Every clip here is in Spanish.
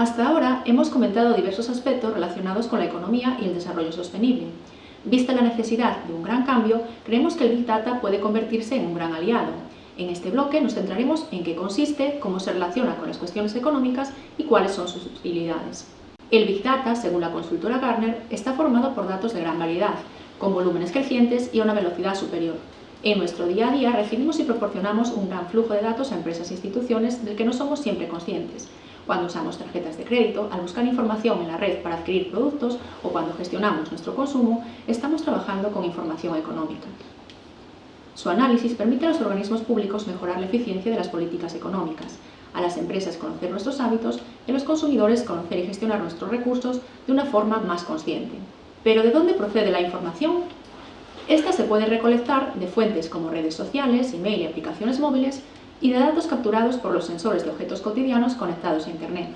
Hasta ahora hemos comentado diversos aspectos relacionados con la economía y el desarrollo sostenible. Vista la necesidad de un gran cambio, creemos que el Big Data puede convertirse en un gran aliado. En este bloque nos centraremos en qué consiste, cómo se relaciona con las cuestiones económicas y cuáles son sus utilidades. El Big Data, según la consultora Gartner, está formado por datos de gran variedad, con volúmenes crecientes y a una velocidad superior. En nuestro día a día recibimos y proporcionamos un gran flujo de datos a empresas e instituciones del que no somos siempre conscientes, cuando usamos tarjetas de crédito, al buscar información en la red para adquirir productos o cuando gestionamos nuestro consumo, estamos trabajando con información económica. Su análisis permite a los organismos públicos mejorar la eficiencia de las políticas económicas, a las empresas conocer nuestros hábitos y a los consumidores conocer y gestionar nuestros recursos de una forma más consciente. Pero ¿de dónde procede la información? Esta se puede recolectar de fuentes como redes sociales, email y aplicaciones móviles, y de datos capturados por los sensores de objetos cotidianos conectados a Internet.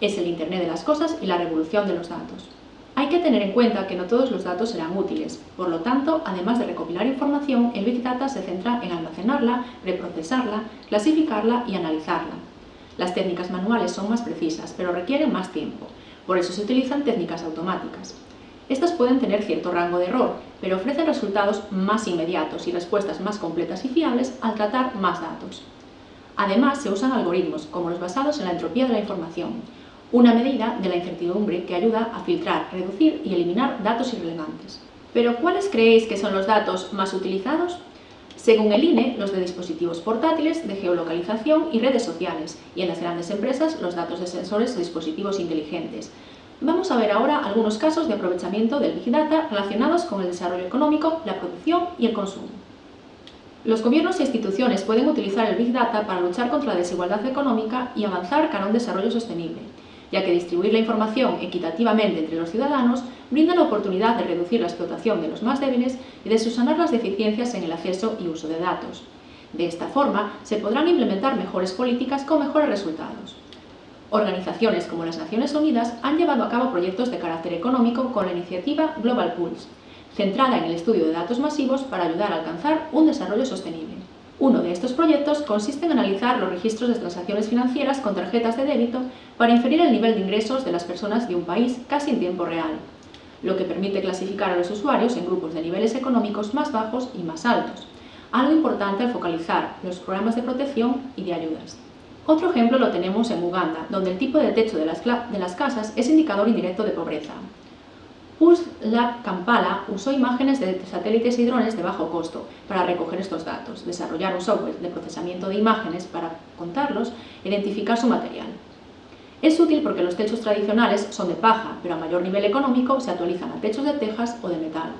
Es el Internet de las cosas y la revolución de los datos. Hay que tener en cuenta que no todos los datos serán útiles, por lo tanto, además de recopilar información, el Big Data se centra en almacenarla, reprocesarla, clasificarla y analizarla. Las técnicas manuales son más precisas, pero requieren más tiempo, por eso se utilizan técnicas automáticas. Estas pueden tener cierto rango de error, pero ofrecen resultados más inmediatos y respuestas más completas y fiables al tratar más datos. Además, se usan algoritmos, como los basados en la entropía de la información, una medida de la incertidumbre que ayuda a filtrar, reducir y eliminar datos irrelevantes. Pero, ¿cuáles creéis que son los datos más utilizados? Según el INE, los de dispositivos portátiles, de geolocalización y redes sociales, y en las grandes empresas, los datos de sensores de dispositivos inteligentes. Vamos a ver ahora algunos casos de aprovechamiento del Big Data relacionados con el desarrollo económico, la producción y el consumo. Los gobiernos e instituciones pueden utilizar el Big Data para luchar contra la desigualdad económica y avanzar cara a un desarrollo sostenible, ya que distribuir la información equitativamente entre los ciudadanos brinda la oportunidad de reducir la explotación de los más débiles y de subsanar las deficiencias en el acceso y uso de datos. De esta forma, se podrán implementar mejores políticas con mejores resultados. Organizaciones como las Naciones Unidas han llevado a cabo proyectos de carácter económico con la iniciativa Global Pulse, centrada en el estudio de datos masivos para ayudar a alcanzar un desarrollo sostenible. Uno de estos proyectos consiste en analizar los registros de transacciones financieras con tarjetas de débito para inferir el nivel de ingresos de las personas de un país casi en tiempo real, lo que permite clasificar a los usuarios en grupos de niveles económicos más bajos y más altos, algo importante al focalizar los programas de protección y de ayudas. Otro ejemplo lo tenemos en Uganda, donde el tipo de techo de las, de las casas es indicador indirecto de pobreza. Pulse Lab Kampala usó imágenes de satélites y drones de bajo costo para recoger estos datos, desarrollar un software de procesamiento de imágenes para contarlos e identificar su material. Es útil porque los techos tradicionales son de paja, pero a mayor nivel económico se actualizan a techos de tejas o de metal.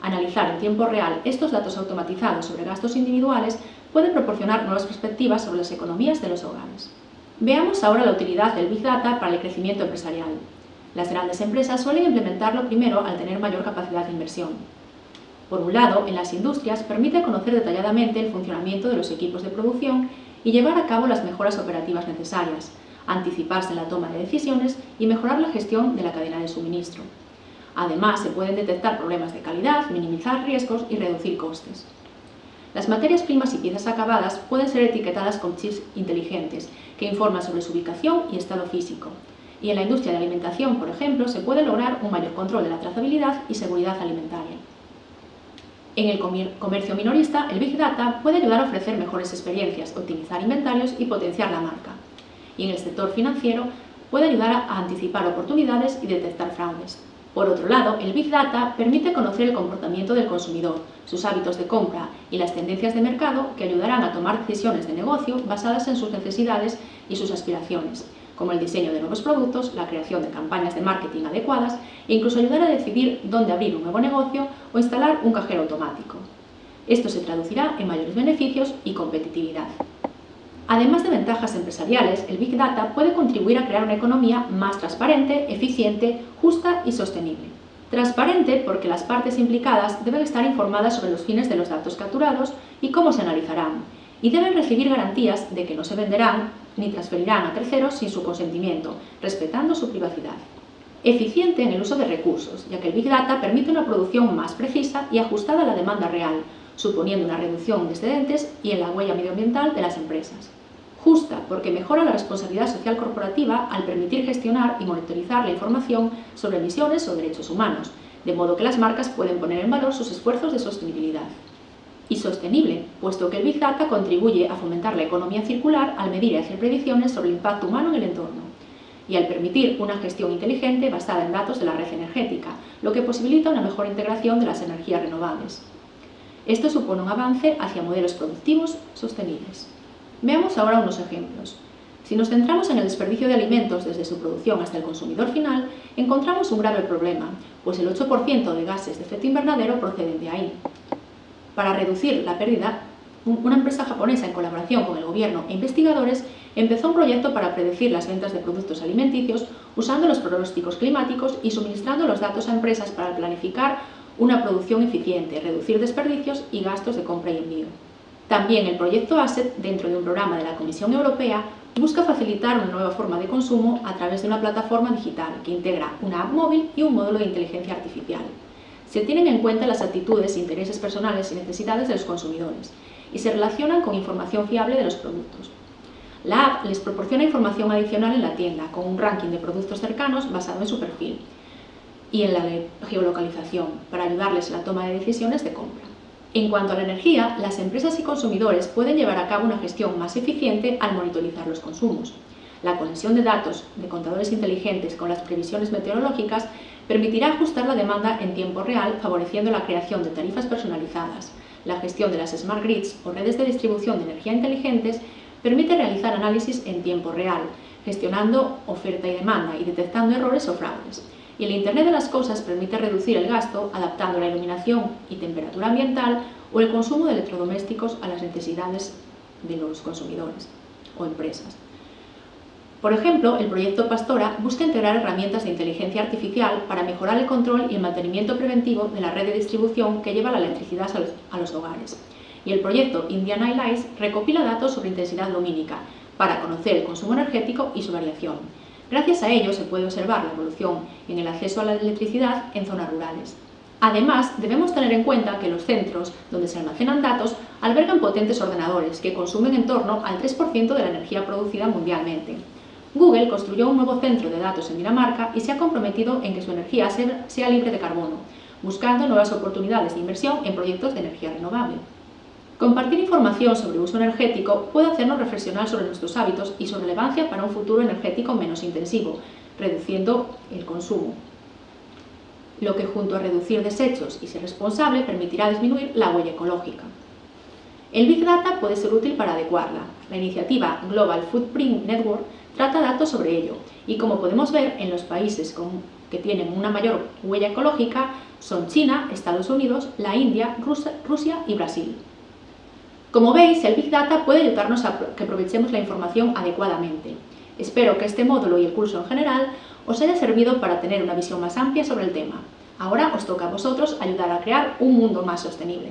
Analizar en tiempo real estos datos automatizados sobre gastos individuales puede proporcionar nuevas perspectivas sobre las economías de los hogares. Veamos ahora la utilidad del Big Data para el crecimiento empresarial. Las grandes empresas suelen implementarlo primero al tener mayor capacidad de inversión. Por un lado, en las industrias permite conocer detalladamente el funcionamiento de los equipos de producción y llevar a cabo las mejoras operativas necesarias, anticiparse en la toma de decisiones y mejorar la gestión de la cadena de suministro. Además, se pueden detectar problemas de calidad, minimizar riesgos y reducir costes. Las materias primas y piezas acabadas pueden ser etiquetadas con chips inteligentes que informan sobre su ubicación y estado físico, y en la industria de alimentación, por ejemplo, se puede lograr un mayor control de la trazabilidad y seguridad alimentaria. En el comercio minorista, el Big Data puede ayudar a ofrecer mejores experiencias, optimizar inventarios y potenciar la marca. Y en el sector financiero, puede ayudar a anticipar oportunidades y detectar fraudes. Por otro lado, el Big Data permite conocer el comportamiento del consumidor, sus hábitos de compra y las tendencias de mercado que ayudarán a tomar decisiones de negocio basadas en sus necesidades y sus aspiraciones, como el diseño de nuevos productos, la creación de campañas de marketing adecuadas e incluso ayudar a decidir dónde abrir un nuevo negocio o instalar un cajero automático. Esto se traducirá en mayores beneficios y competitividad. Además de ventajas empresariales, el Big Data puede contribuir a crear una economía más transparente, eficiente, justa y sostenible. Transparente porque las partes implicadas deben estar informadas sobre los fines de los datos capturados y cómo se analizarán, y deben recibir garantías de que no se venderán ni transferirán a terceros sin su consentimiento, respetando su privacidad. Eficiente en el uso de recursos, ya que el Big Data permite una producción más precisa y ajustada a la demanda real, suponiendo una reducción de excedentes y en la huella medioambiental de las empresas. Justa, porque mejora la responsabilidad social corporativa al permitir gestionar y monitorizar la información sobre emisiones o derechos humanos, de modo que las marcas pueden poner en valor sus esfuerzos de sostenibilidad. Y sostenible, puesto que el Big Data contribuye a fomentar la economía circular al medir y hacer predicciones sobre el impacto humano en el entorno, y al permitir una gestión inteligente basada en datos de la red energética, lo que posibilita una mejor integración de las energías renovables. Esto supone un avance hacia modelos productivos sostenibles. Veamos ahora unos ejemplos. Si nos centramos en el desperdicio de alimentos desde su producción hasta el consumidor final, encontramos un grave problema, pues el 8% de gases de efecto invernadero proceden de ahí. Para reducir la pérdida, una empresa japonesa en colaboración con el gobierno e investigadores empezó un proyecto para predecir las ventas de productos alimenticios usando los pronósticos climáticos y suministrando los datos a empresas para planificar una producción eficiente, reducir desperdicios y gastos de compra y envío. También el proyecto ASSET, dentro de un programa de la Comisión Europea, busca facilitar una nueva forma de consumo a través de una plataforma digital que integra una app móvil y un módulo de inteligencia artificial. Se tienen en cuenta las actitudes, intereses personales y necesidades de los consumidores y se relacionan con información fiable de los productos. La app les proporciona información adicional en la tienda, con un ranking de productos cercanos basado en su perfil y en la geolocalización, para ayudarles en la toma de decisiones de compra. En cuanto a la energía, las empresas y consumidores pueden llevar a cabo una gestión más eficiente al monitorizar los consumos. La conexión de datos de contadores inteligentes con las previsiones meteorológicas permitirá ajustar la demanda en tiempo real, favoreciendo la creación de tarifas personalizadas. La gestión de las Smart Grids o redes de distribución de energía inteligentes permite realizar análisis en tiempo real, gestionando oferta y demanda y detectando errores o fraudes y el Internet de las Cosas permite reducir el gasto adaptando la iluminación y temperatura ambiental o el consumo de electrodomésticos a las necesidades de los consumidores o empresas. Por ejemplo, el proyecto Pastora busca integrar herramientas de inteligencia artificial para mejorar el control y el mantenimiento preventivo de la red de distribución que lleva la electricidad a los, hogares. Y el proyecto Indian Eyes recopila datos sobre intensidad lumínica para conocer el consumo energético y su variación Gracias a ello se puede observar la evolución en el acceso a la electricidad en zonas rurales. Además, debemos tener en cuenta que los centros donde se almacenan datos albergan potentes ordenadores que consumen en torno al 3% de la energía producida mundialmente. Google construyó un nuevo centro de datos en Dinamarca y se ha comprometido en que su energía sea libre de carbono, buscando nuevas oportunidades de inversión en proyectos de energía renovable. Compartir información sobre uso energético puede hacernos reflexionar sobre nuestros hábitos y su relevancia para un futuro energético menos intensivo, reduciendo el consumo, lo que junto a reducir desechos y ser responsable permitirá disminuir la huella ecológica. El Big Data puede ser útil para adecuarla. La iniciativa Global Footprint Network trata datos sobre ello y como podemos ver en los países que tienen una mayor huella ecológica son China, Estados Unidos, la India, Rusia y Brasil. Como veis, el Big Data puede ayudarnos a que aprovechemos la información adecuadamente. Espero que este módulo y el curso en general os haya servido para tener una visión más amplia sobre el tema. Ahora os toca a vosotros ayudar a crear un mundo más sostenible.